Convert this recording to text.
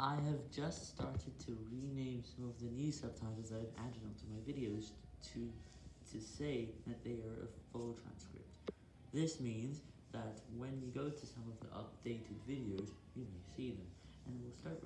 I have just started to rename some of the new subtitles I've added onto my videos to, to say that they are a full transcript. This means that when you go to some of the updated videos, you may see them, and we'll start